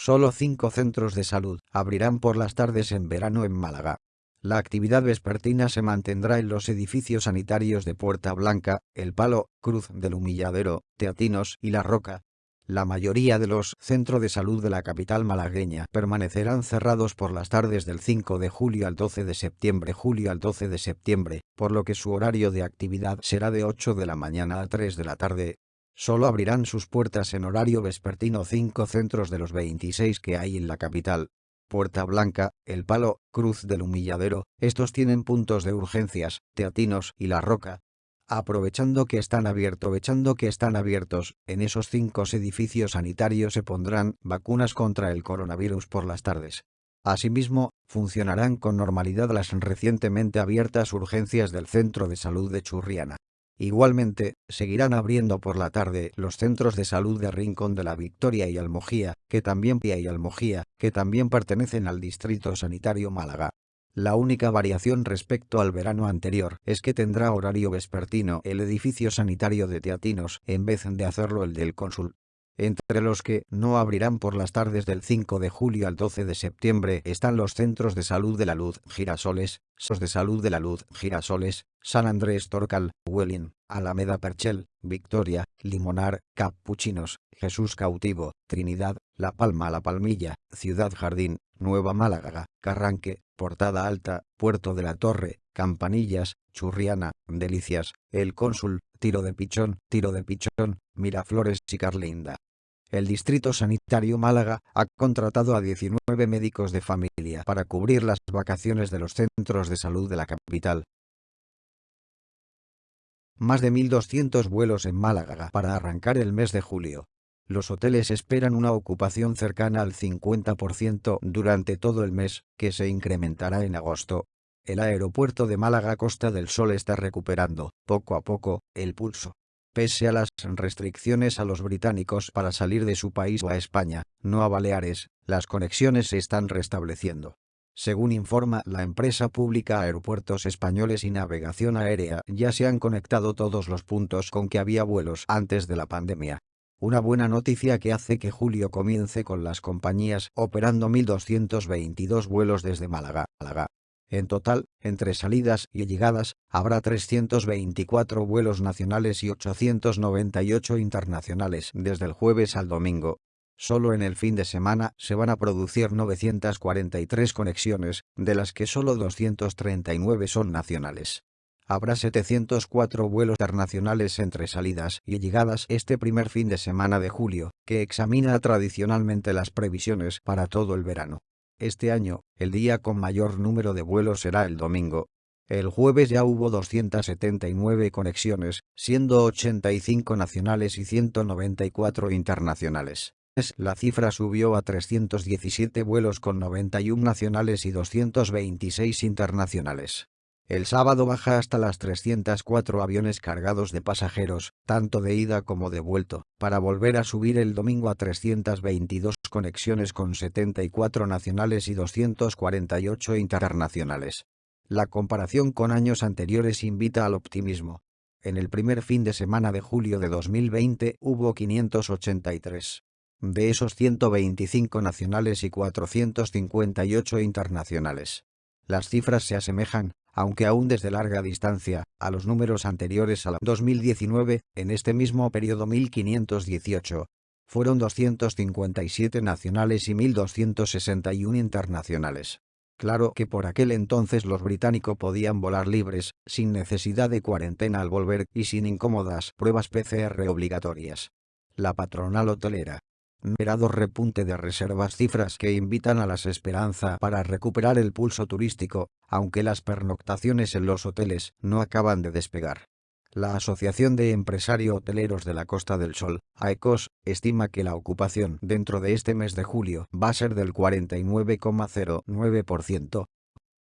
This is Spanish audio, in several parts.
Solo cinco centros de salud abrirán por las tardes en verano en Málaga. La actividad vespertina se mantendrá en los edificios sanitarios de Puerta Blanca, El Palo, Cruz del Humilladero, Teatinos y La Roca. La mayoría de los centros de salud de la capital malagueña permanecerán cerrados por las tardes del 5 de julio al 12 de septiembre julio al 12 de septiembre, por lo que su horario de actividad será de 8 de la mañana a 3 de la tarde. Solo abrirán sus puertas en horario vespertino cinco centros de los 26 que hay en la capital, Puerta Blanca, El Palo, Cruz del Humilladero, estos tienen puntos de urgencias, Teatinos y La Roca. Aprovechando que están abiertos, aprovechando que están abiertos, en esos cinco edificios sanitarios se pondrán vacunas contra el coronavirus por las tardes. Asimismo, funcionarán con normalidad las recientemente abiertas urgencias del Centro de Salud de Churriana. Igualmente, seguirán abriendo por la tarde los centros de salud de Rincón de la Victoria y Almojía, que también y Almojía, que también pertenecen al Distrito Sanitario Málaga. La única variación respecto al verano anterior es que tendrá horario vespertino el edificio sanitario de Teatinos en vez de hacerlo el del cónsul. Entre los que no abrirán por las tardes del 5 de julio al 12 de septiembre están los Centros de Salud de la Luz Girasoles, SOS de Salud de la Luz Girasoles, San Andrés Torcal, Huelin, Alameda Perchel, Victoria, Limonar, Capuchinos, Jesús Cautivo, Trinidad, La Palma La Palmilla, Ciudad Jardín, Nueva Málaga, Carranque, Portada Alta, Puerto de la Torre, Campanillas, Churriana, Delicias, El Cónsul, Tiro de Pichón, Tiro de Pichón, Miraflores y Carlinda. El Distrito Sanitario Málaga ha contratado a 19 médicos de familia para cubrir las vacaciones de los centros de salud de la capital. Más de 1.200 vuelos en Málaga para arrancar el mes de julio. Los hoteles esperan una ocupación cercana al 50% durante todo el mes, que se incrementará en agosto. El aeropuerto de Málaga Costa del Sol está recuperando, poco a poco, el pulso. Pese a las restricciones a los británicos para salir de su país o a España, no a Baleares, las conexiones se están restableciendo. Según informa la empresa pública Aeropuertos Españoles y Navegación Aérea, ya se han conectado todos los puntos con que había vuelos antes de la pandemia. Una buena noticia que hace que julio comience con las compañías operando 1.222 vuelos desde Málaga. Málaga. En total, entre salidas y llegadas, habrá 324 vuelos nacionales y 898 internacionales desde el jueves al domingo. Solo en el fin de semana se van a producir 943 conexiones, de las que solo 239 son nacionales. Habrá 704 vuelos internacionales entre salidas y llegadas este primer fin de semana de julio, que examina tradicionalmente las previsiones para todo el verano. Este año, el día con mayor número de vuelos será el domingo. El jueves ya hubo 279 conexiones, siendo 85 nacionales y 194 internacionales. La cifra subió a 317 vuelos con 91 nacionales y 226 internacionales. El sábado baja hasta las 304 aviones cargados de pasajeros, tanto de ida como de vuelto, para volver a subir el domingo a 322 conexiones con 74 nacionales y 248 internacionales. La comparación con años anteriores invita al optimismo. En el primer fin de semana de julio de 2020 hubo 583. De esos 125 nacionales y 458 internacionales. Las cifras se asemejan, aunque aún desde larga distancia, a los números anteriores a la 2019, en este mismo periodo 1518. Fueron 257 nacionales y 1261 internacionales. Claro que por aquel entonces los británicos podían volar libres, sin necesidad de cuarentena al volver y sin incómodas pruebas PCR obligatorias. La patronal hotelera, Merado repunte de reservas cifras que invitan a las esperanza para recuperar el pulso turístico, aunque las pernoctaciones en los hoteles no acaban de despegar. La Asociación de Empresarios Hoteleros de la Costa del Sol, AECOS, estima que la ocupación dentro de este mes de julio va a ser del 49,09%,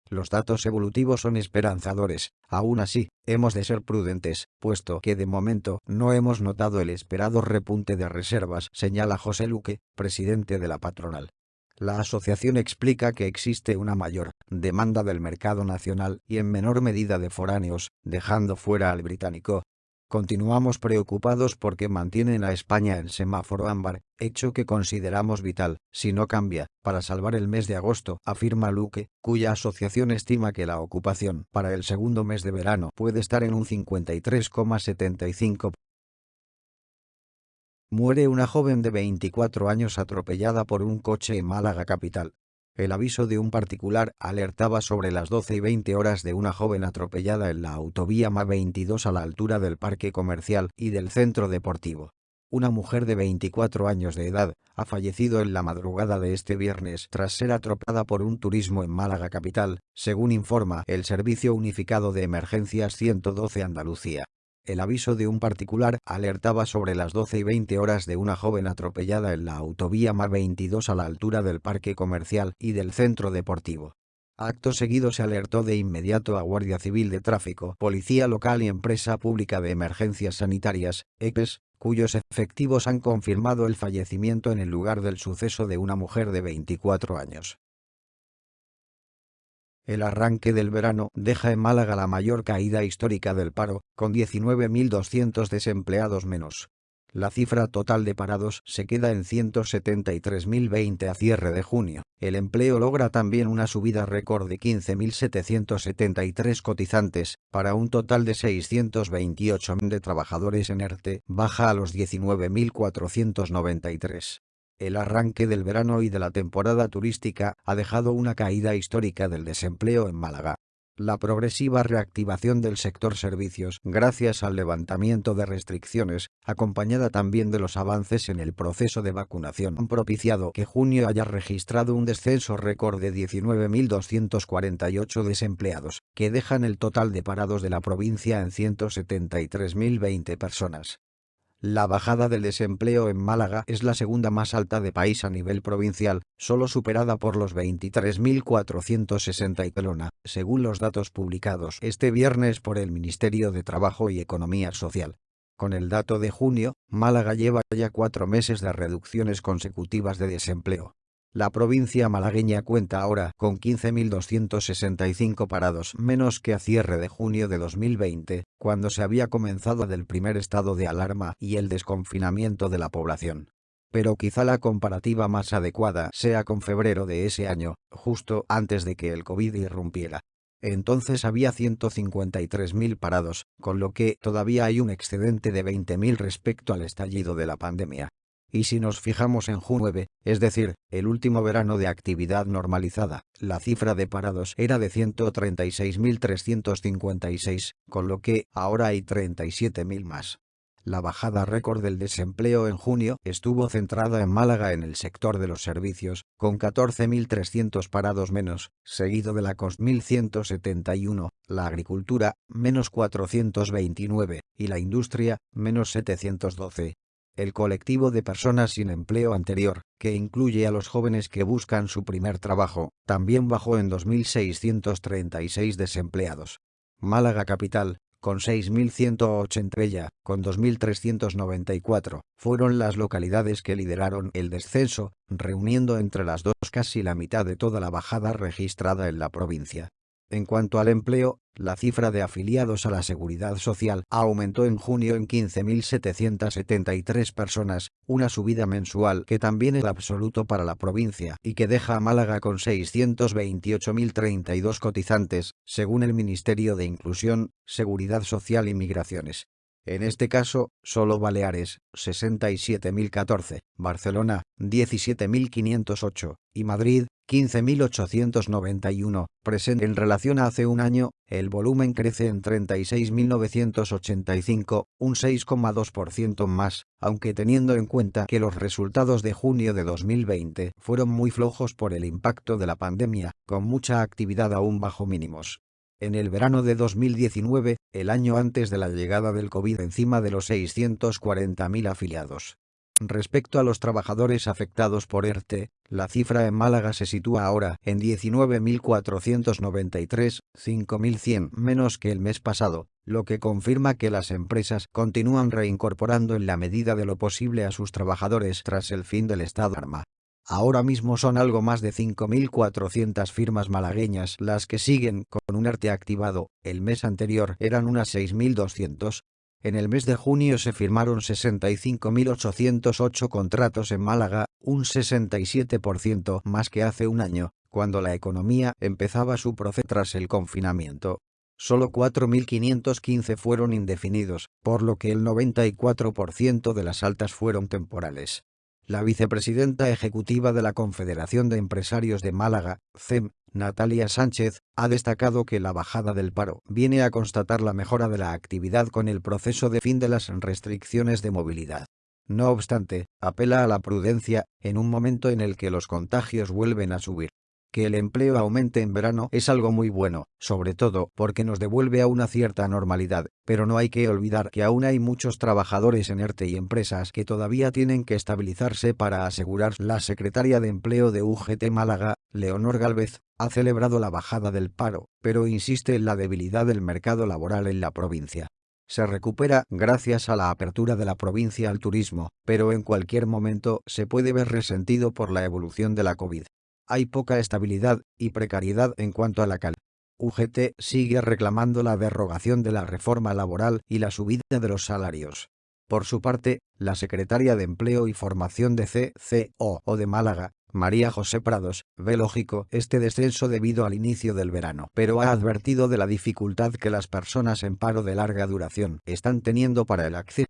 los datos evolutivos son esperanzadores, aún así, hemos de ser prudentes, puesto que de momento no hemos notado el esperado repunte de reservas, señala José Luque, presidente de la patronal. La asociación explica que existe una mayor demanda del mercado nacional y en menor medida de foráneos, dejando fuera al británico. Continuamos preocupados porque mantienen a España en semáforo ámbar, hecho que consideramos vital, si no cambia, para salvar el mes de agosto, afirma Luque, cuya asociación estima que la ocupación para el segundo mes de verano puede estar en un 53,75. Muere una joven de 24 años atropellada por un coche en Málaga capital. El aviso de un particular alertaba sobre las 12 y 20 horas de una joven atropellada en la autovía MA22 a la altura del parque comercial y del centro deportivo. Una mujer de 24 años de edad ha fallecido en la madrugada de este viernes tras ser atropellada por un turismo en Málaga capital, según informa el Servicio Unificado de Emergencias 112 Andalucía. El aviso de un particular alertaba sobre las 12 y 20 horas de una joven atropellada en la autovía MA22 a la altura del parque comercial y del centro deportivo. Acto seguido se alertó de inmediato a Guardia Civil de Tráfico, Policía Local y Empresa Pública de Emergencias Sanitarias, EPES, cuyos efectivos han confirmado el fallecimiento en el lugar del suceso de una mujer de 24 años. El arranque del verano deja en Málaga la mayor caída histórica del paro, con 19.200 desempleados menos. La cifra total de parados se queda en 173.020 a cierre de junio. El empleo logra también una subida récord de 15.773 cotizantes, para un total de 628.000 de trabajadores en ERTE, baja a los 19.493. El arranque del verano y de la temporada turística ha dejado una caída histórica del desempleo en Málaga. La progresiva reactivación del sector servicios, gracias al levantamiento de restricciones, acompañada también de los avances en el proceso de vacunación, han propiciado que junio haya registrado un descenso récord de 19.248 desempleados, que dejan el total de parados de la provincia en 173.020 personas. La bajada del desempleo en Málaga es la segunda más alta de país a nivel provincial, solo superada por los 23.460 y Pelona, según los datos publicados este viernes por el Ministerio de Trabajo y Economía Social. Con el dato de junio, Málaga lleva ya cuatro meses de reducciones consecutivas de desempleo. La provincia malagueña cuenta ahora con 15.265 parados menos que a cierre de junio de 2020, cuando se había comenzado del primer estado de alarma y el desconfinamiento de la población. Pero quizá la comparativa más adecuada sea con febrero de ese año, justo antes de que el COVID irrumpiera. Entonces había 153.000 parados, con lo que todavía hay un excedente de 20.000 respecto al estallido de la pandemia. Y si nos fijamos en junio 9, es decir, el último verano de actividad normalizada, la cifra de parados era de 136.356, con lo que ahora hay 37.000 más. La bajada récord del desempleo en junio estuvo centrada en Málaga en el sector de los servicios, con 14.300 parados menos, seguido de la COS 1.171, la agricultura, menos 429, y la industria, menos 712. El colectivo de personas sin empleo anterior, que incluye a los jóvenes que buscan su primer trabajo, también bajó en 2.636 desempleados. Málaga Capital, con 6.180 ella, con 2.394, fueron las localidades que lideraron el descenso, reuniendo entre las dos casi la mitad de toda la bajada registrada en la provincia. En cuanto al empleo, la cifra de afiliados a la Seguridad Social aumentó en junio en 15.773 personas, una subida mensual que también es absoluto para la provincia y que deja a Málaga con 628.032 cotizantes, según el Ministerio de Inclusión, Seguridad Social y Migraciones. En este caso, solo Baleares, 67.014, Barcelona, 17.508, y Madrid, 15.891, presente en relación a hace un año, el volumen crece en 36.985, un 6,2% más, aunque teniendo en cuenta que los resultados de junio de 2020 fueron muy flojos por el impacto de la pandemia, con mucha actividad aún bajo mínimos. En el verano de 2019, el año antes de la llegada del COVID encima de los 640.000 afiliados. Respecto a los trabajadores afectados por ERTE, la cifra en Málaga se sitúa ahora en 19.493, 5.100 menos que el mes pasado, lo que confirma que las empresas continúan reincorporando en la medida de lo posible a sus trabajadores tras el fin del estado de arma. Ahora mismo son algo más de 5.400 firmas malagueñas las que siguen con un arte activado, el mes anterior eran unas 6.200. En el mes de junio se firmaron 65.808 contratos en Málaga, un 67% más que hace un año, cuando la economía empezaba su proceso tras el confinamiento. Solo 4.515 fueron indefinidos, por lo que el 94% de las altas fueron temporales. La vicepresidenta ejecutiva de la Confederación de Empresarios de Málaga, CEM, Natalia Sánchez, ha destacado que la bajada del paro viene a constatar la mejora de la actividad con el proceso de fin de las restricciones de movilidad. No obstante, apela a la prudencia, en un momento en el que los contagios vuelven a subir. Que el empleo aumente en verano es algo muy bueno, sobre todo porque nos devuelve a una cierta normalidad, pero no hay que olvidar que aún hay muchos trabajadores en ERTE y empresas que todavía tienen que estabilizarse para asegurar. La secretaria de Empleo de UGT Málaga, Leonor Galvez, ha celebrado la bajada del paro, pero insiste en la debilidad del mercado laboral en la provincia se recupera gracias a la apertura de la provincia al turismo, pero en cualquier momento se puede ver resentido por la evolución de la COVID hay poca estabilidad y precariedad en cuanto a la cal. UGT sigue reclamando la derogación de la reforma laboral y la subida de los salarios. Por su parte, la secretaria de Empleo y Formación de CCO o de Málaga, María José Prados, ve lógico este descenso debido al inicio del verano, pero ha advertido de la dificultad que las personas en paro de larga duración están teniendo para el acceso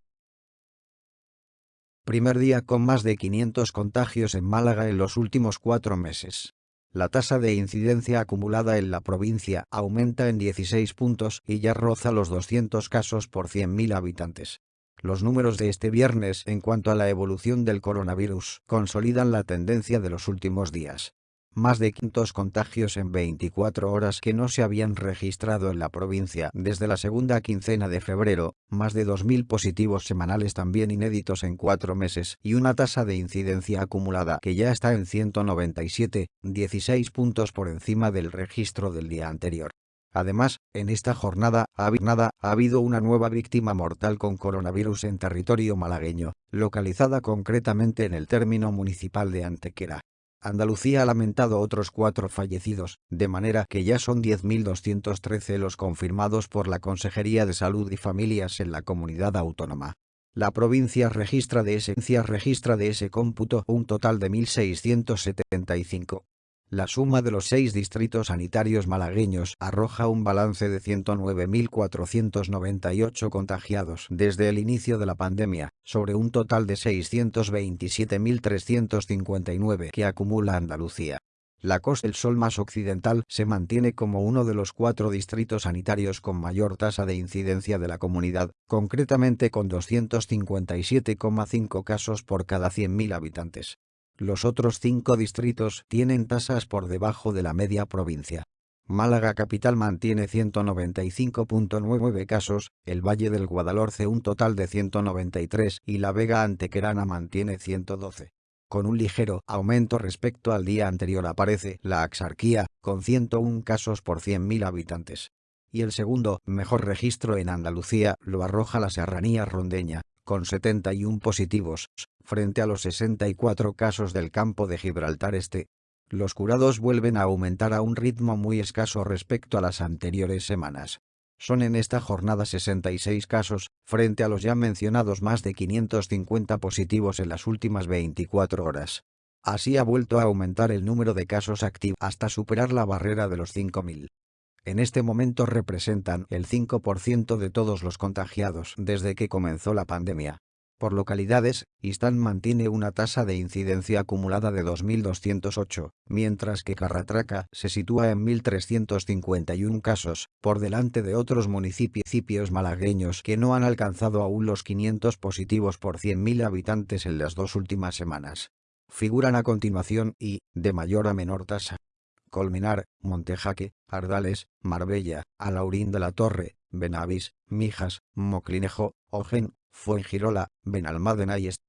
primer día con más de 500 contagios en Málaga en los últimos cuatro meses. La tasa de incidencia acumulada en la provincia aumenta en 16 puntos y ya roza los 200 casos por 100.000 habitantes. Los números de este viernes en cuanto a la evolución del coronavirus consolidan la tendencia de los últimos días más de 500 contagios en 24 horas que no se habían registrado en la provincia desde la segunda quincena de febrero, más de 2.000 positivos semanales también inéditos en cuatro meses y una tasa de incidencia acumulada que ya está en 197, 16 puntos por encima del registro del día anterior. Además, en esta jornada ha, ha habido una nueva víctima mortal con coronavirus en territorio malagueño, localizada concretamente en el término municipal de Antequera. Andalucía ha lamentado otros cuatro fallecidos, de manera que ya son 10.213 los confirmados por la Consejería de Salud y Familias en la comunidad autónoma. La provincia registra de ese, registra de ese cómputo un total de 1.675. La suma de los seis distritos sanitarios malagueños arroja un balance de 109.498 contagiados desde el inicio de la pandemia, sobre un total de 627.359 que acumula Andalucía. La Costa del Sol más occidental se mantiene como uno de los cuatro distritos sanitarios con mayor tasa de incidencia de la comunidad, concretamente con 257,5 casos por cada 100.000 habitantes. Los otros cinco distritos tienen tasas por debajo de la media provincia. Málaga Capital mantiene 195.99 casos, el Valle del Guadalhorce un total de 193 y la Vega Antequerana mantiene 112. Con un ligero aumento respecto al día anterior aparece la Axarquía, con 101 casos por 100.000 habitantes. Y el segundo, mejor registro en Andalucía, lo arroja la Serranía Rondeña, con 71 positivos, frente a los 64 casos del campo de Gibraltar Este. Los curados vuelven a aumentar a un ritmo muy escaso respecto a las anteriores semanas. Son en esta jornada 66 casos, frente a los ya mencionados más de 550 positivos en las últimas 24 horas. Así ha vuelto a aumentar el número de casos activos hasta superar la barrera de los 5.000 en este momento representan el 5% de todos los contagiados desde que comenzó la pandemia. Por localidades, Istán mantiene una tasa de incidencia acumulada de 2.208, mientras que Carratraca se sitúa en 1.351 casos, por delante de otros municipios malagueños que no han alcanzado aún los 500 positivos por 100.000 habitantes en las dos últimas semanas. Figuran a continuación y, de mayor a menor tasa, Colmenar, Montejaque, Ardales, Marbella, Alaurín de la Torre, Benavís, Mijas, Moclinejo, Ogen, Fuengirola, Benalmádena y Est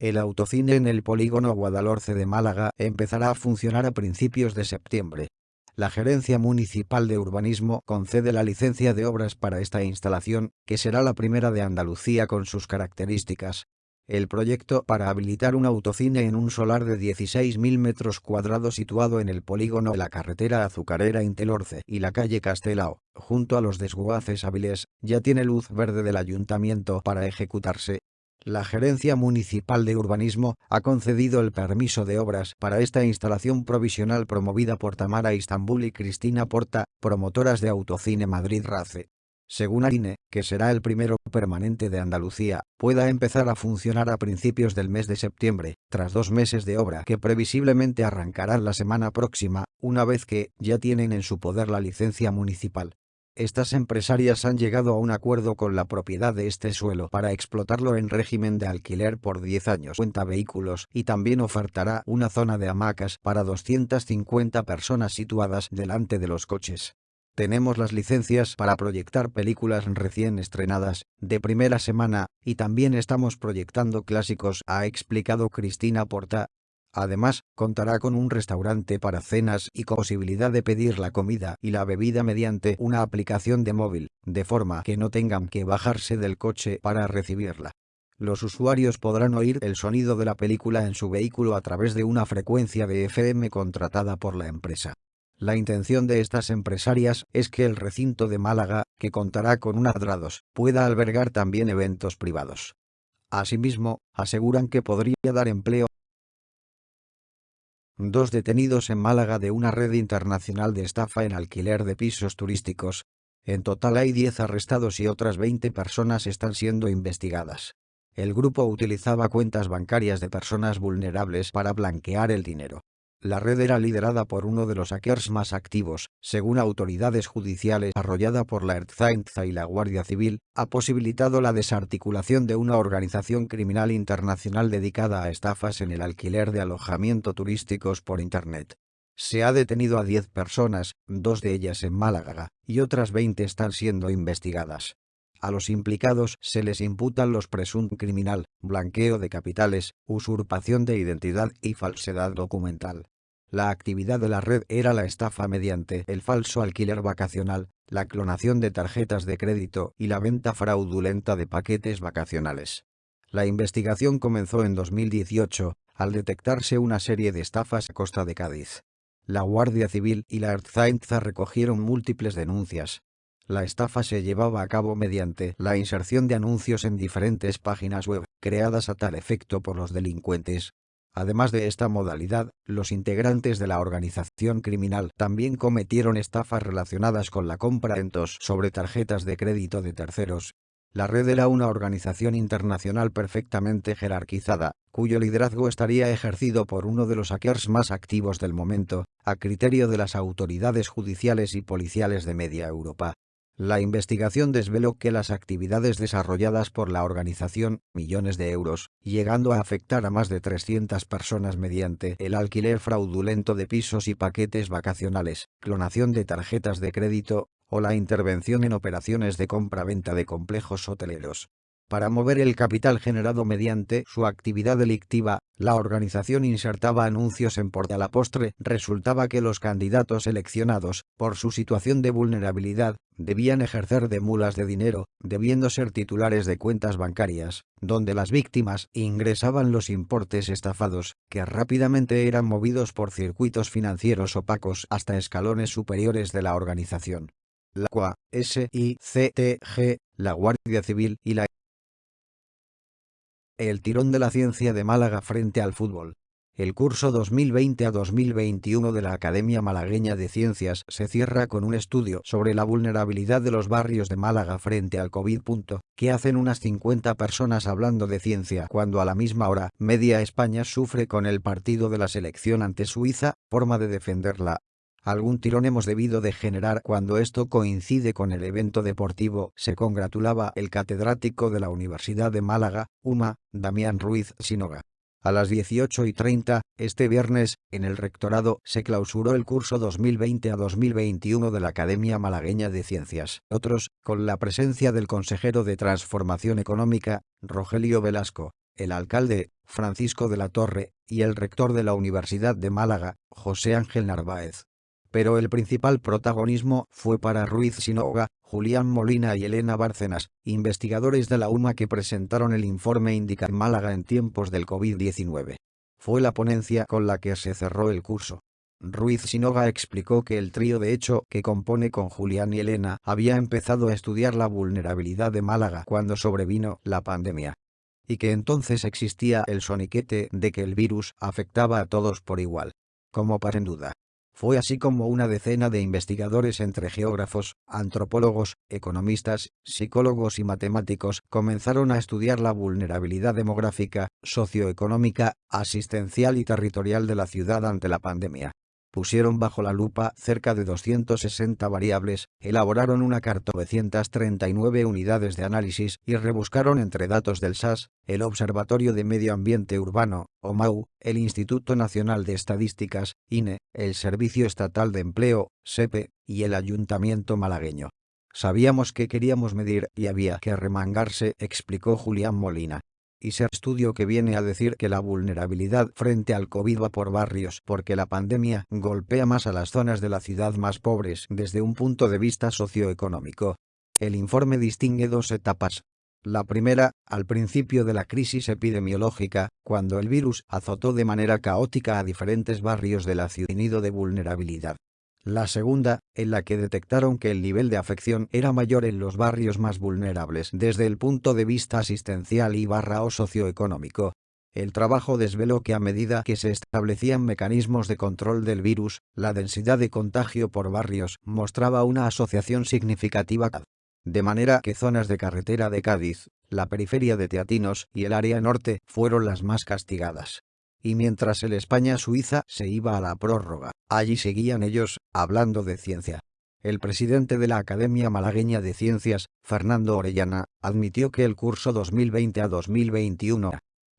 el autocine en el polígono Guadalhorce de Málaga empezará a funcionar a principios de septiembre. La Gerencia Municipal de Urbanismo concede la licencia de obras para esta instalación, que será la primera de Andalucía con sus características, El proyecto para habilitar un autocine en un solar de 16.000 metros cuadrados situado en el polígono de la carretera azucarera Intelorce y la calle Castelao, junto a los desguaces hábiles, ya tiene luz verde del ayuntamiento para ejecutarse. La Gerencia Municipal de Urbanismo ha concedido el permiso de obras para esta instalación provisional promovida por Tamara Istambul y Cristina Porta, promotoras de Autocine Madrid RACE según Arine, que será el primero permanente de Andalucía, pueda empezar a funcionar a principios del mes de septiembre, tras dos meses de obra que previsiblemente arrancarán la semana próxima, una vez que ya tienen en su poder la licencia municipal. Estas empresarias han llegado a un acuerdo con la propiedad de este suelo para explotarlo en régimen de alquiler por 10 años cuenta vehículos y también ofertará una zona de hamacas para 250 personas situadas delante de los coches. Tenemos las licencias para proyectar películas recién estrenadas, de primera semana, y también estamos proyectando clásicos, ha explicado Cristina Porta. Además, contará con un restaurante para cenas y con posibilidad de pedir la comida y la bebida mediante una aplicación de móvil, de forma que no tengan que bajarse del coche para recibirla. Los usuarios podrán oír el sonido de la película en su vehículo a través de una frecuencia de FM contratada por la empresa. La intención de estas empresarias es que el recinto de Málaga, que contará con un adrados, pueda albergar también eventos privados. Asimismo, aseguran que podría dar empleo Dos detenidos en Málaga de una red internacional de estafa en alquiler de pisos turísticos. En total hay 10 arrestados y otras 20 personas están siendo investigadas. El grupo utilizaba cuentas bancarias de personas vulnerables para blanquear el dinero. La red era liderada por uno de los hackers más activos, según autoridades judiciales arrollada por la Ertzaintza y la Guardia Civil, ha posibilitado la desarticulación de una organización criminal internacional dedicada a estafas en el alquiler de alojamiento turísticos por Internet. Se ha detenido a 10 personas, dos de ellas en Málaga, y otras 20 están siendo investigadas. A los implicados se les imputan los presuntos criminal, blanqueo de capitales, usurpación de identidad y falsedad documental. La actividad de la red era la estafa mediante el falso alquiler vacacional, la clonación de tarjetas de crédito y la venta fraudulenta de paquetes vacacionales. La investigación comenzó en 2018, al detectarse una serie de estafas a costa de Cádiz. La Guardia Civil y la Ertzaintza recogieron múltiples denuncias, la estafa se llevaba a cabo mediante la inserción de anuncios en diferentes páginas web, creadas a tal efecto por los delincuentes. Además de esta modalidad, los integrantes de la organización criminal también cometieron estafas relacionadas con la compra en tos sobre tarjetas de crédito de terceros. La red era una organización internacional perfectamente jerarquizada, cuyo liderazgo estaría ejercido por uno de los hackers más activos del momento, a criterio de las autoridades judiciales y policiales de media Europa. La investigación desveló que las actividades desarrolladas por la organización, millones de euros, llegando a afectar a más de 300 personas mediante el alquiler fraudulento de pisos y paquetes vacacionales, clonación de tarjetas de crédito, o la intervención en operaciones de compra-venta de complejos hoteleros. Para mover el capital generado mediante su actividad delictiva, la organización insertaba anuncios en Portalapostre. Resultaba que los candidatos seleccionados, por su situación de vulnerabilidad, debían ejercer de mulas de dinero, debiendo ser titulares de cuentas bancarias, donde las víctimas ingresaban los importes estafados, que rápidamente eran movidos por circuitos financieros opacos hasta escalones superiores de la organización. La CUA, SICTG, la Guardia Civil y la el tirón de la ciencia de Málaga frente al fútbol. El curso 2020 a 2021 de la Academia Malagueña de Ciencias se cierra con un estudio sobre la vulnerabilidad de los barrios de Málaga frente al COVID. ¿Qué hacen unas 50 personas hablando de ciencia cuando a la misma hora media España sufre con el partido de la selección ante Suiza, forma de defenderla Algún tirón hemos debido de generar cuando esto coincide con el evento deportivo, se congratulaba el catedrático de la Universidad de Málaga, UMA, Damián Ruiz Sinoga. A las 18 y 30, este viernes, en el rectorado, se clausuró el curso 2020 a 2021 de la Academia Malagueña de Ciencias. Otros, con la presencia del consejero de Transformación Económica, Rogelio Velasco, el alcalde, Francisco de la Torre, y el rector de la Universidad de Málaga, José Ángel Narváez. Pero el principal protagonismo fue para Ruiz Sinoga, Julián Molina y Elena Bárcenas, investigadores de la UMA que presentaron el informe Indica en Málaga en tiempos del COVID-19. Fue la ponencia con la que se cerró el curso. Ruiz Sinoga explicó que el trío de hecho que compone con Julián y Elena había empezado a estudiar la vulnerabilidad de Málaga cuando sobrevino la pandemia. Y que entonces existía el soniquete de que el virus afectaba a todos por igual. Como para en duda. Fue así como una decena de investigadores entre geógrafos, antropólogos, economistas, psicólogos y matemáticos comenzaron a estudiar la vulnerabilidad demográfica, socioeconómica, asistencial y territorial de la ciudad ante la pandemia pusieron bajo la lupa cerca de 260 variables, elaboraron una carta 939 unidades de análisis y rebuscaron entre datos del SAS, el Observatorio de Medio Ambiente Urbano, OMAU, el Instituto Nacional de Estadísticas, INE, el Servicio Estatal de Empleo, SEPE, y el Ayuntamiento malagueño. Sabíamos que queríamos medir y había que remangarse, explicó Julián Molina y ser estudio que viene a decir que la vulnerabilidad frente al COVID va por barrios porque la pandemia golpea más a las zonas de la ciudad más pobres desde un punto de vista socioeconómico. El informe distingue dos etapas. La primera, al principio de la crisis epidemiológica, cuando el virus azotó de manera caótica a diferentes barrios de la ciudad de vulnerabilidad. La segunda, en la que detectaron que el nivel de afección era mayor en los barrios más vulnerables desde el punto de vista asistencial y barra o socioeconómico. El trabajo desveló que a medida que se establecían mecanismos de control del virus, la densidad de contagio por barrios mostraba una asociación significativa. De manera que zonas de carretera de Cádiz, la periferia de Teatinos y el área norte fueron las más castigadas y mientras el España-Suiza se iba a la prórroga, allí seguían ellos, hablando de ciencia. El presidente de la Academia Malagueña de Ciencias, Fernando Orellana, admitió que el curso 2020 a 2021,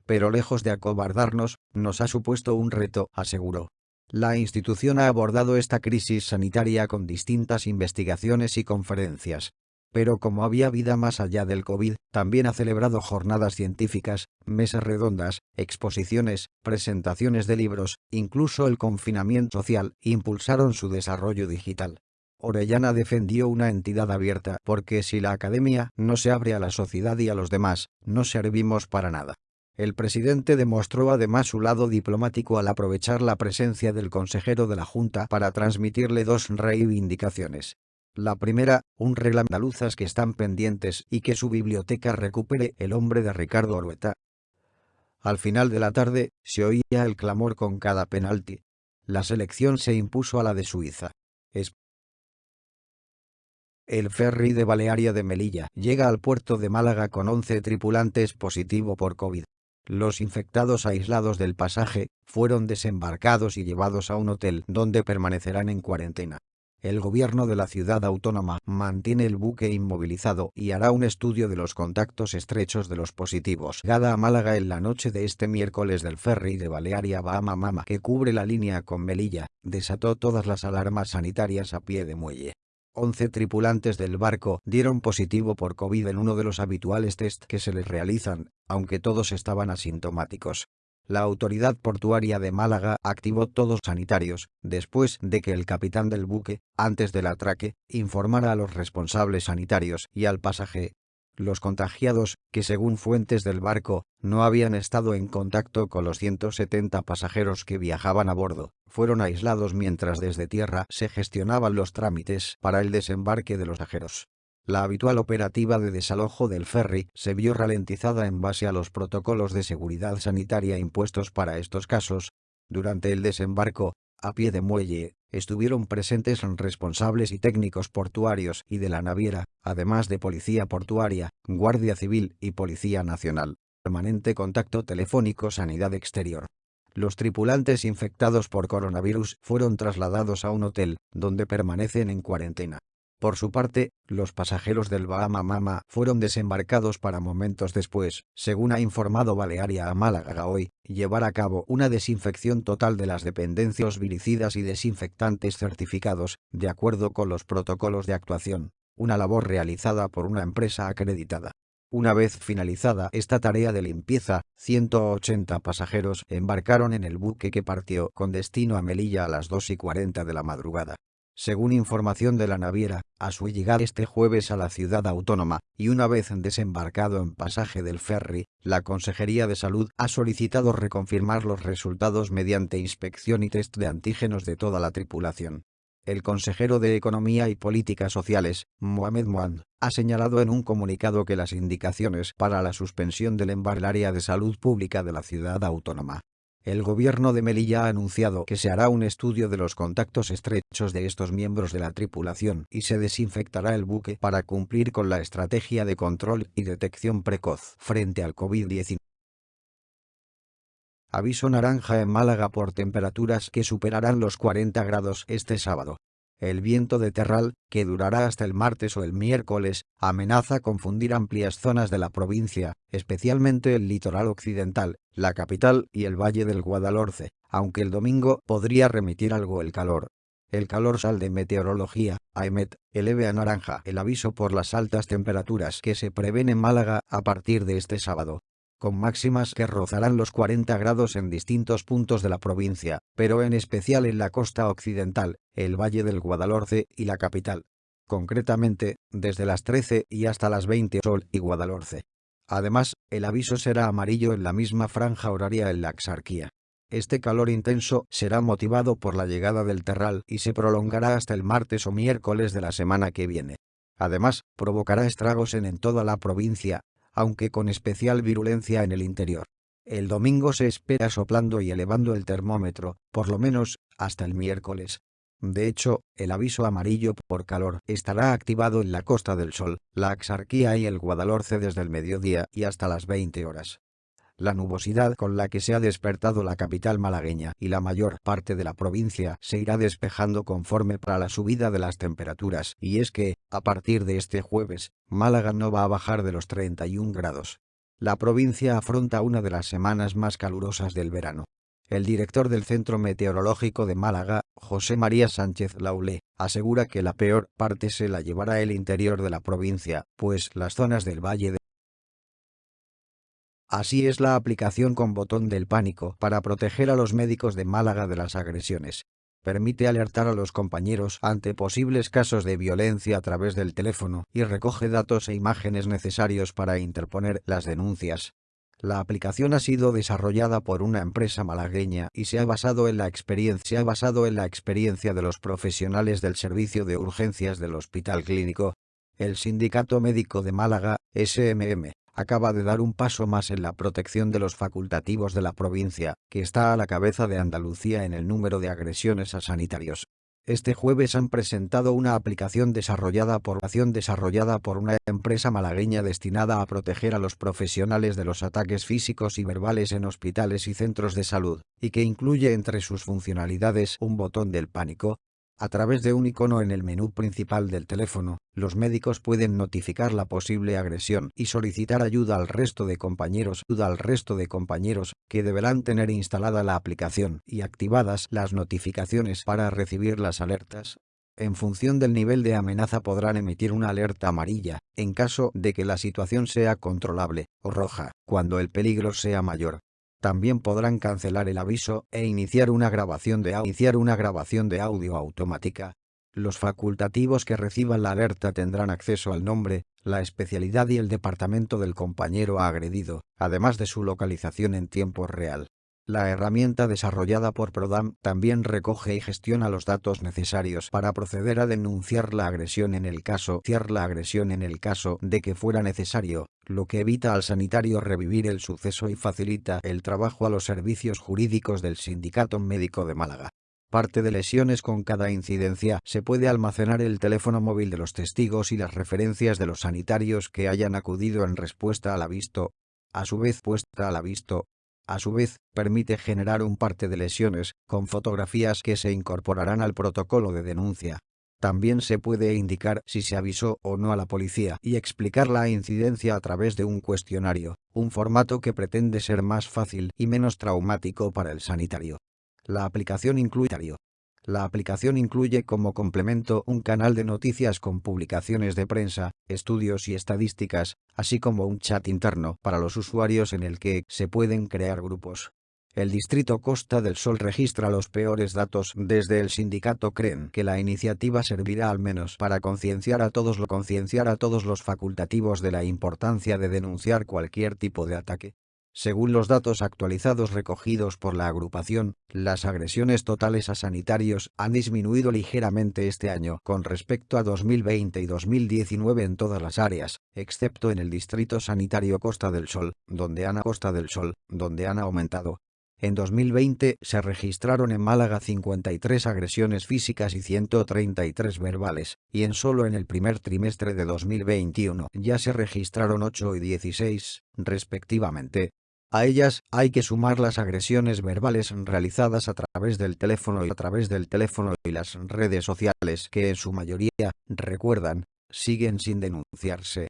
pero lejos de acobardarnos, nos ha supuesto un reto, aseguró. La institución ha abordado esta crisis sanitaria con distintas investigaciones y conferencias, pero como había vida más allá del COVID, también ha celebrado jornadas científicas, mesas redondas, exposiciones, presentaciones de libros, incluso el confinamiento social, impulsaron su desarrollo digital. Orellana defendió una entidad abierta porque si la academia no se abre a la sociedad y a los demás, no servimos para nada. El presidente demostró además su lado diplomático al aprovechar la presencia del consejero de la Junta para transmitirle dos reivindicaciones. La primera, un reglamento andaluzas que están pendientes y que su biblioteca recupere el hombre de Ricardo Orueta. Al final de la tarde, se oía el clamor con cada penalti. La selección se impuso a la de Suiza. El ferry de Balearia de Melilla llega al puerto de Málaga con 11 tripulantes positivo por COVID. Los infectados aislados del pasaje fueron desembarcados y llevados a un hotel donde permanecerán en cuarentena. El gobierno de la ciudad autónoma mantiene el buque inmovilizado y hará un estudio de los contactos estrechos de los positivos. Gada a Málaga en la noche de este miércoles del ferry de Balearia Bahama Mama que cubre la línea con Melilla, desató todas las alarmas sanitarias a pie de muelle. 11 tripulantes del barco dieron positivo por COVID en uno de los habituales test que se les realizan, aunque todos estaban asintomáticos. La autoridad portuaria de Málaga activó todos sanitarios, después de que el capitán del buque, antes del atraque, informara a los responsables sanitarios y al pasaje. Los contagiados, que según fuentes del barco, no habían estado en contacto con los 170 pasajeros que viajaban a bordo, fueron aislados mientras desde tierra se gestionaban los trámites para el desembarque de los viajeros. La habitual operativa de desalojo del ferry se vio ralentizada en base a los protocolos de seguridad sanitaria impuestos para estos casos. Durante el desembarco, a pie de muelle, estuvieron presentes responsables y técnicos portuarios y de la naviera, además de policía portuaria, guardia civil y policía nacional. Permanente contacto telefónico sanidad exterior. Los tripulantes infectados por coronavirus fueron trasladados a un hotel, donde permanecen en cuarentena. Por su parte, los pasajeros del Bahama Mama fueron desembarcados para momentos después, según ha informado Balearia a Málaga hoy, llevar a cabo una desinfección total de las dependencias viricidas y desinfectantes certificados, de acuerdo con los protocolos de actuación, una labor realizada por una empresa acreditada. Una vez finalizada esta tarea de limpieza, 180 pasajeros embarcaron en el buque que partió con destino a Melilla a las 2 y 40 de la madrugada. Según información de la naviera, a su llegada este jueves a la ciudad autónoma, y una vez desembarcado en pasaje del ferry, la Consejería de Salud ha solicitado reconfirmar los resultados mediante inspección y test de antígenos de toda la tripulación. El consejero de Economía y Políticas Sociales, Mohamed Moand, ha señalado en un comunicado que las indicaciones para la suspensión del embarque área de salud pública de la ciudad autónoma. El gobierno de Melilla ha anunciado que se hará un estudio de los contactos estrechos de estos miembros de la tripulación y se desinfectará el buque para cumplir con la estrategia de control y detección precoz frente al COVID-19. Aviso naranja en Málaga por temperaturas que superarán los 40 grados este sábado. El viento de terral, que durará hasta el martes o el miércoles, amenaza confundir amplias zonas de la provincia, especialmente el litoral occidental, la capital y el valle del Guadalhorce, aunque el domingo podría remitir algo el calor. El calor sal de meteorología, AEMET, eleve a naranja el aviso por las altas temperaturas que se prevén en Málaga a partir de este sábado con máximas que rozarán los 40 grados en distintos puntos de la provincia, pero en especial en la costa occidental, el Valle del Guadalhorce y la capital. Concretamente, desde las 13 y hasta las 20 Sol y Guadalhorce. Además, el aviso será amarillo en la misma franja horaria en la Axarquía. Este calor intenso será motivado por la llegada del terral y se prolongará hasta el martes o miércoles de la semana que viene. Además, provocará estragos en, en toda la provincia, aunque con especial virulencia en el interior. El domingo se espera soplando y elevando el termómetro, por lo menos, hasta el miércoles. De hecho, el aviso amarillo por calor estará activado en la Costa del Sol, la Axarquía y el Guadalhorce desde el mediodía y hasta las 20 horas la nubosidad con la que se ha despertado la capital malagueña y la mayor parte de la provincia se irá despejando conforme para la subida de las temperaturas, y es que, a partir de este jueves, Málaga no va a bajar de los 31 grados. La provincia afronta una de las semanas más calurosas del verano. El director del Centro Meteorológico de Málaga, José María Sánchez Laulé, asegura que la peor parte se la llevará el interior de la provincia, pues las zonas del Valle de Así es la aplicación con botón del pánico para proteger a los médicos de Málaga de las agresiones. Permite alertar a los compañeros ante posibles casos de violencia a través del teléfono y recoge datos e imágenes necesarios para interponer las denuncias. La aplicación ha sido desarrollada por una empresa malagueña y se ha basado en la experiencia, basado en la experiencia de los profesionales del servicio de urgencias del Hospital Clínico. El Sindicato Médico de Málaga, SMM, acaba de dar un paso más en la protección de los facultativos de la provincia, que está a la cabeza de Andalucía en el número de agresiones a sanitarios. Este jueves han presentado una aplicación desarrollada por, desarrollada por una empresa malagueña destinada a proteger a los profesionales de los ataques físicos y verbales en hospitales y centros de salud, y que incluye entre sus funcionalidades un botón del pánico, a través de un icono en el menú principal del teléfono, los médicos pueden notificar la posible agresión y solicitar ayuda al resto de compañeros, al resto de compañeros, que deberán tener instalada la aplicación y activadas las notificaciones para recibir las alertas. En función del nivel de amenaza podrán emitir una alerta amarilla, en caso de que la situación sea controlable, o roja, cuando el peligro sea mayor. También podrán cancelar el aviso e iniciar una grabación de, iniciar una grabación de audio automática. Los facultativos que reciban la alerta tendrán acceso al nombre, la especialidad y el departamento del compañero agredido, además de su localización en tiempo real. La herramienta desarrollada por Prodam también recoge y gestiona los datos necesarios para proceder a denunciar la agresión en el caso, en el caso de que fuera necesario, lo que evita al sanitario revivir el suceso y facilita el trabajo a los servicios jurídicos del Sindicato Médico de Málaga. Parte de lesiones con cada incidencia se puede almacenar el teléfono móvil de los testigos y las referencias de los sanitarios que hayan acudido en respuesta al avisto. A su vez puesta al avisto, a su vez, permite generar un parte de lesiones, con fotografías que se incorporarán al protocolo de denuncia. También se puede indicar si se avisó o no a la policía y explicar la incidencia a través de un cuestionario, un formato que pretende ser más fácil y menos traumático para el sanitario. La aplicación incluye La aplicación incluye como complemento un canal de noticias con publicaciones de prensa, estudios y estadísticas, así como un chat interno para los usuarios en el que se pueden crear grupos. El distrito Costa del Sol registra los peores datos. Desde el sindicato creen que la iniciativa servirá al menos para concienciar a todos lo concienciar a todos los facultativos de la importancia de denunciar cualquier tipo de ataque. Según los datos actualizados recogidos por la agrupación, las agresiones totales a sanitarios han disminuido ligeramente este año con respecto a 2020 y 2019 en todas las áreas, excepto en el Distrito Sanitario Costa del Sol, donde han Costa del Sol, donde han aumentado. En 2020 se registraron en Málaga 53 agresiones físicas y 133 verbales, y en solo en el primer trimestre de 2021 ya se registraron 8 y 16, respectivamente, a ellas hay que sumar las agresiones verbales realizadas a través del teléfono y a través del teléfono y las redes sociales que en su mayoría, recuerdan, siguen sin denunciarse.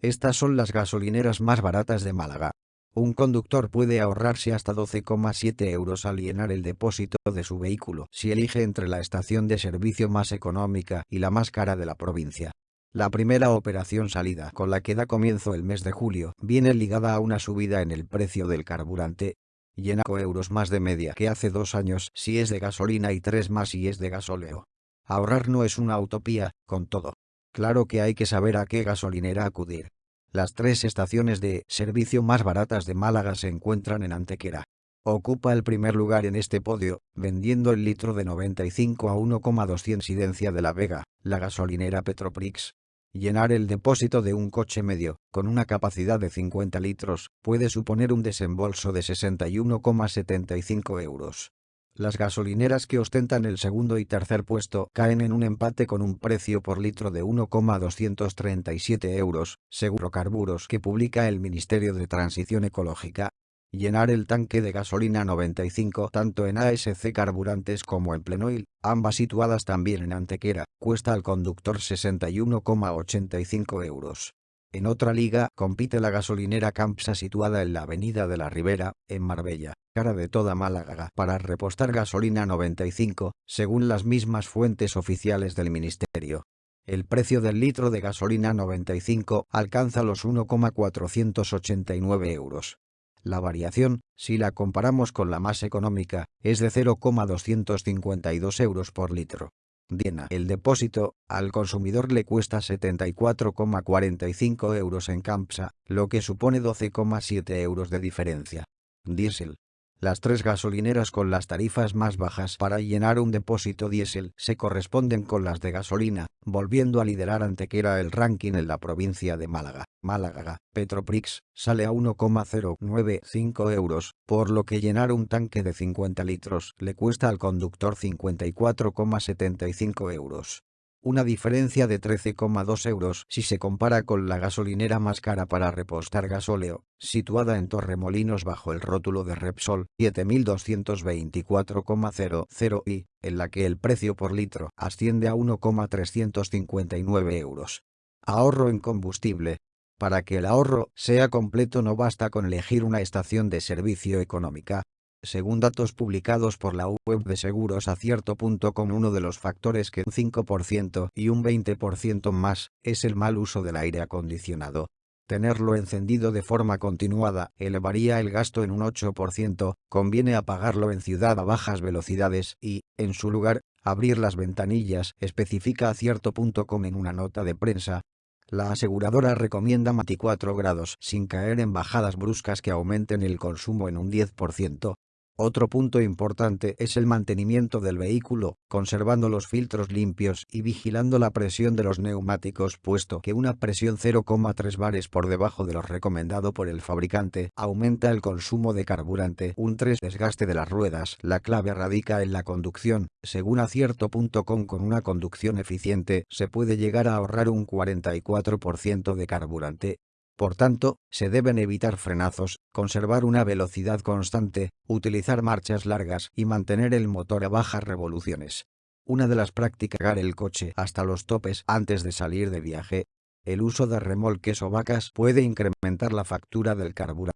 Estas son las gasolineras más baratas de Málaga. Un conductor puede ahorrarse hasta 12,7 euros al llenar el depósito de su vehículo si elige entre la estación de servicio más económica y la más cara de la provincia. La primera operación salida con la que da comienzo el mes de julio viene ligada a una subida en el precio del carburante, llena euros más de media que hace dos años si es de gasolina y tres más si es de gasóleo. Ahorrar no es una utopía, con todo. Claro que hay que saber a qué gasolinera acudir. Las tres estaciones de servicio más baratas de Málaga se encuentran en Antequera. Ocupa el primer lugar en este podio, vendiendo el litro de 95 a 1,2 incidencia de La Vega, la gasolinera Petroprix, Llenar el depósito de un coche medio, con una capacidad de 50 litros, puede suponer un desembolso de 61,75 euros. Las gasolineras que ostentan el segundo y tercer puesto caen en un empate con un precio por litro de 1,237 euros, según carburos que publica el Ministerio de Transición Ecológica, Llenar el tanque de gasolina 95 tanto en ASC Carburantes como en Plenoil, ambas situadas también en Antequera, cuesta al conductor 61,85 euros. En otra liga compite la gasolinera Campsa situada en la avenida de la Ribera, en Marbella, cara de toda Málaga, para repostar gasolina 95, según las mismas fuentes oficiales del ministerio. El precio del litro de gasolina 95 alcanza los 1,489 euros. La variación, si la comparamos con la más económica, es de 0,252 euros por litro. Diena. El depósito, al consumidor le cuesta 74,45 euros en Campsa, lo que supone 12,7 euros de diferencia. Diesel. Las tres gasolineras con las tarifas más bajas para llenar un depósito diésel se corresponden con las de gasolina, volviendo a liderar Antequera el ranking en la provincia de Málaga. Málaga, Petroprix, sale a 1,095 euros, por lo que llenar un tanque de 50 litros le cuesta al conductor 54,75 euros una diferencia de 13,2 euros si se compara con la gasolinera más cara para repostar gasóleo, situada en Torremolinos bajo el rótulo de Repsol, 7.224,00 y, en la que el precio por litro asciende a 1,359 euros. Ahorro en combustible. Para que el ahorro sea completo no basta con elegir una estación de servicio económica, según datos publicados por la web de seguros acierto.com uno de los factores que un 5% y un 20% más es el mal uso del aire acondicionado. Tenerlo encendido de forma continuada elevaría el gasto en un 8%, conviene apagarlo en ciudad a bajas velocidades y, en su lugar, abrir las ventanillas, especifica acierto.com en una nota de prensa, la aseguradora recomienda 24 grados sin caer en bajadas bruscas que aumenten el consumo en un 10%, otro punto importante es el mantenimiento del vehículo, conservando los filtros limpios y vigilando la presión de los neumáticos puesto que una presión 0,3 bares por debajo de lo recomendado por el fabricante aumenta el consumo de carburante. Un 3 desgaste de las ruedas. La clave radica en la conducción. Según acierto.com con una conducción eficiente se puede llegar a ahorrar un 44% de carburante por tanto, se deben evitar frenazos, conservar una velocidad constante, utilizar marchas largas y mantener el motor a bajas revoluciones. Una de las prácticas el coche hasta los topes antes de salir de viaje. El uso de remolques o vacas puede incrementar la factura del carburante.